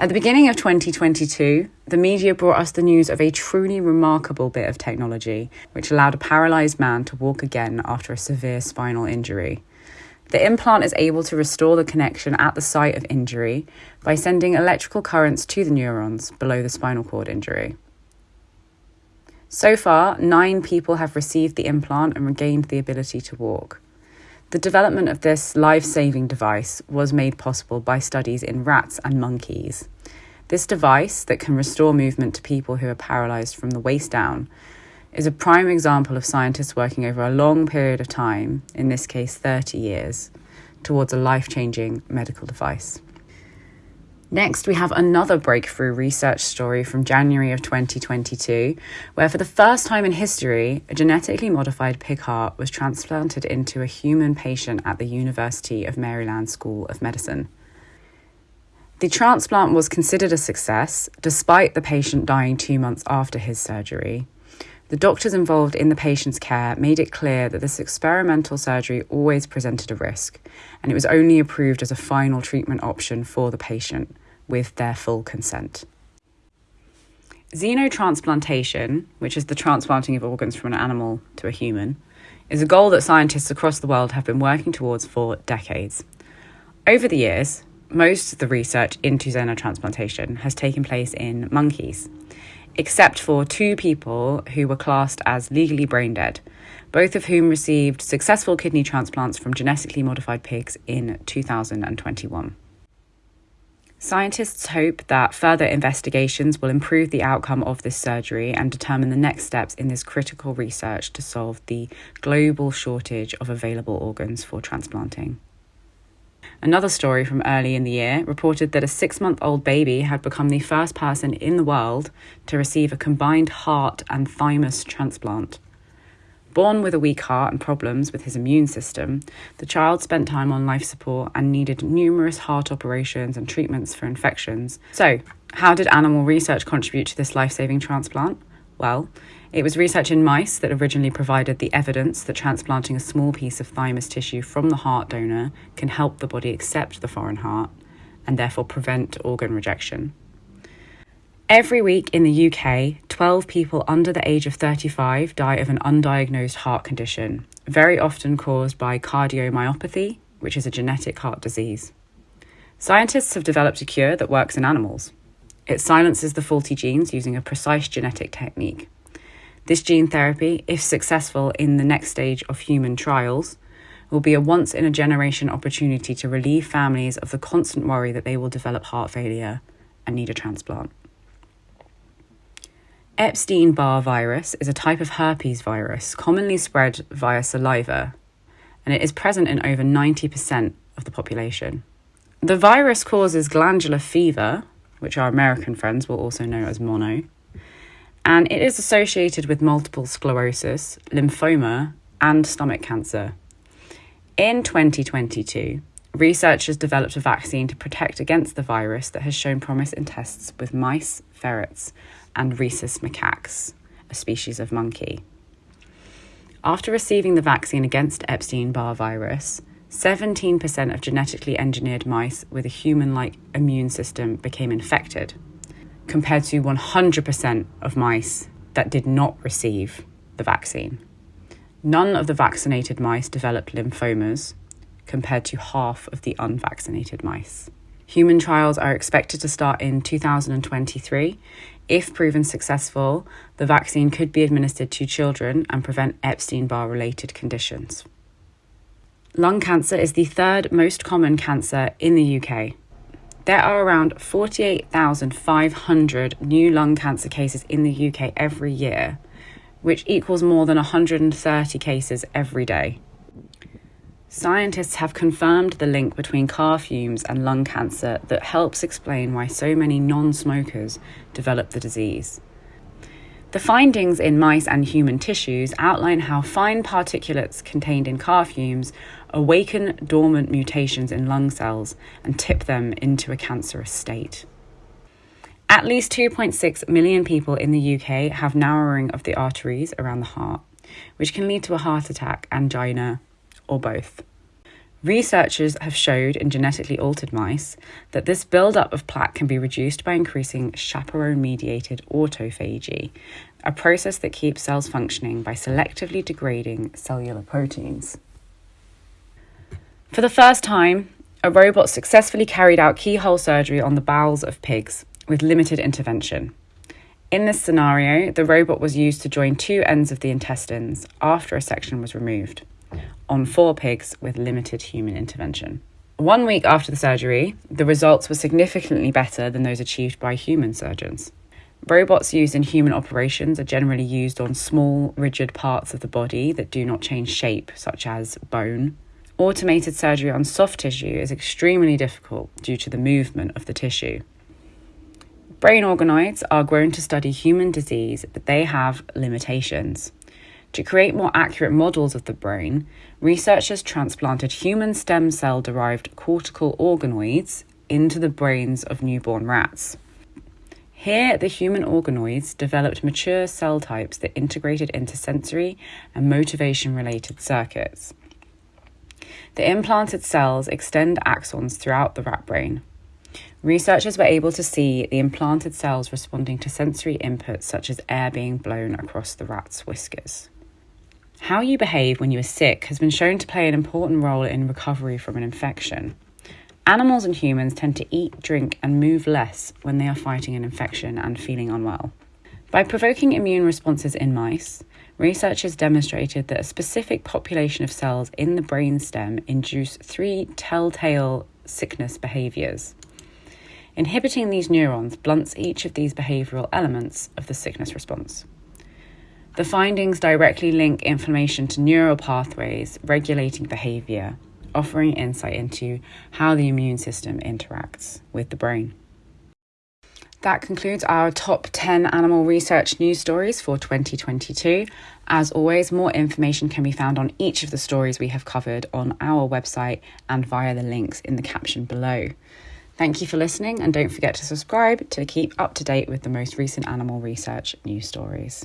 At the beginning of 2022, the media brought us the news of a truly remarkable bit of technology which allowed a paralysed man to walk again after a severe spinal injury. The implant is able to restore the connection at the site of injury by sending electrical currents to the neurons below the spinal cord injury. So far, nine people have received the implant and regained the ability to walk. The development of this life saving device was made possible by studies in rats and monkeys. This device, that can restore movement to people who are paralysed from the waist down, is a prime example of scientists working over a long period of time, in this case 30 years, towards a life changing medical device. Next, we have another breakthrough research story from January of 2022, where for the first time in history, a genetically modified pig heart was transplanted into a human patient at the University of Maryland School of Medicine. The transplant was considered a success, despite the patient dying two months after his surgery. The doctors involved in the patient's care made it clear that this experimental surgery always presented a risk, and it was only approved as a final treatment option for the patient with their full consent. Xenotransplantation, which is the transplanting of organs from an animal to a human, is a goal that scientists across the world have been working towards for decades. Over the years, most of the research into xenotransplantation has taken place in monkeys, except for two people who were classed as legally brain dead, both of whom received successful kidney transplants from genetically modified pigs in 2021. Scientists hope that further investigations will improve the outcome of this surgery and determine the next steps in this critical research to solve the global shortage of available organs for transplanting. Another story from early in the year reported that a six month old baby had become the first person in the world to receive a combined heart and thymus transplant. Born with a weak heart and problems with his immune system, the child spent time on life support and needed numerous heart operations and treatments for infections. So, how did animal research contribute to this life saving transplant? Well, it was research in mice that originally provided the evidence that transplanting a small piece of thymus tissue from the heart donor can help the body accept the foreign heart and therefore prevent organ rejection. Every week in the UK, 12 people under the age of 35 die of an undiagnosed heart condition, very often caused by cardiomyopathy, which is a genetic heart disease. Scientists have developed a cure that works in animals. It silences the faulty genes using a precise genetic technique. This gene therapy, if successful in the next stage of human trials, will be a once in a generation opportunity to relieve families of the constant worry that they will develop heart failure and need a transplant. Epstein Barr virus is a type of herpes virus commonly spread via saliva, and it is present in over 90% of the population. The virus causes glandular fever, which our American friends will also know as mono, and it is associated with multiple sclerosis, lymphoma, and stomach cancer. In 2022, researchers developed a vaccine to protect against the virus that has shown promise in tests with mice, ferrets, and rhesus macaques, a species of monkey. After receiving the vaccine against Epstein Barr virus, 17% of genetically engineered mice with a human like immune system became infected, compared to 100% of mice that did not receive the vaccine. None of the vaccinated mice developed lymphomas, compared to half of the unvaccinated mice. Human trials are expected to start in 2023 if proven successful, the vaccine could be administered to children and prevent Epstein Barr related conditions. Lung cancer is the third most common cancer in the UK. There are around 48,500 new lung cancer cases in the UK every year, which equals more than 130 cases every day. Scientists have confirmed the link between car fumes and lung cancer that helps explain why so many non smokers develop the disease. The findings in mice and human tissues outline how fine particulates contained in car fumes awaken dormant mutations in lung cells and tip them into a cancerous state. At least 2.6 million people in the UK have narrowing of the arteries around the heart, which can lead to a heart attack, angina, or both. Researchers have showed in genetically altered mice that this buildup of plaque can be reduced by increasing chaperone mediated autophagy, a process that keeps cells functioning by selectively degrading cellular proteins. For the first time, a robot successfully carried out keyhole surgery on the bowels of pigs with limited intervention. In this scenario, the robot was used to join two ends of the intestines after a section was removed on four pigs with limited human intervention. One week after the surgery, the results were significantly better than those achieved by human surgeons. Robots used in human operations are generally used on small, rigid parts of the body that do not change shape, such as bone. Automated surgery on soft tissue is extremely difficult due to the movement of the tissue. Brain organoids are grown to study human disease, but they have limitations. To create more accurate models of the brain, researchers transplanted human stem cell derived cortical organoids into the brains of newborn rats. Here, the human organoids developed mature cell types that integrated into sensory and motivation related circuits. The implanted cells extend axons throughout the rat brain. Researchers were able to see the implanted cells responding to sensory inputs such as air being blown across the rat's whiskers. How you behave when you are sick has been shown to play an important role in recovery from an infection. Animals and humans tend to eat, drink, and move less when they are fighting an infection and feeling unwell. By provoking immune responses in mice, researchers demonstrated that a specific population of cells in the brainstem induce three telltale sickness behaviors. Inhibiting these neurons blunts each of these behavioral elements of the sickness response. The findings directly link inflammation to neural pathways regulating behavior, offering insight into how the immune system interacts with the brain. That concludes our top 10 animal research news stories for 2022. As always, more information can be found on each of the stories we have covered on our website and via the links in the caption below. Thank you for listening, and don't forget to subscribe to keep up to date with the most recent animal research news stories.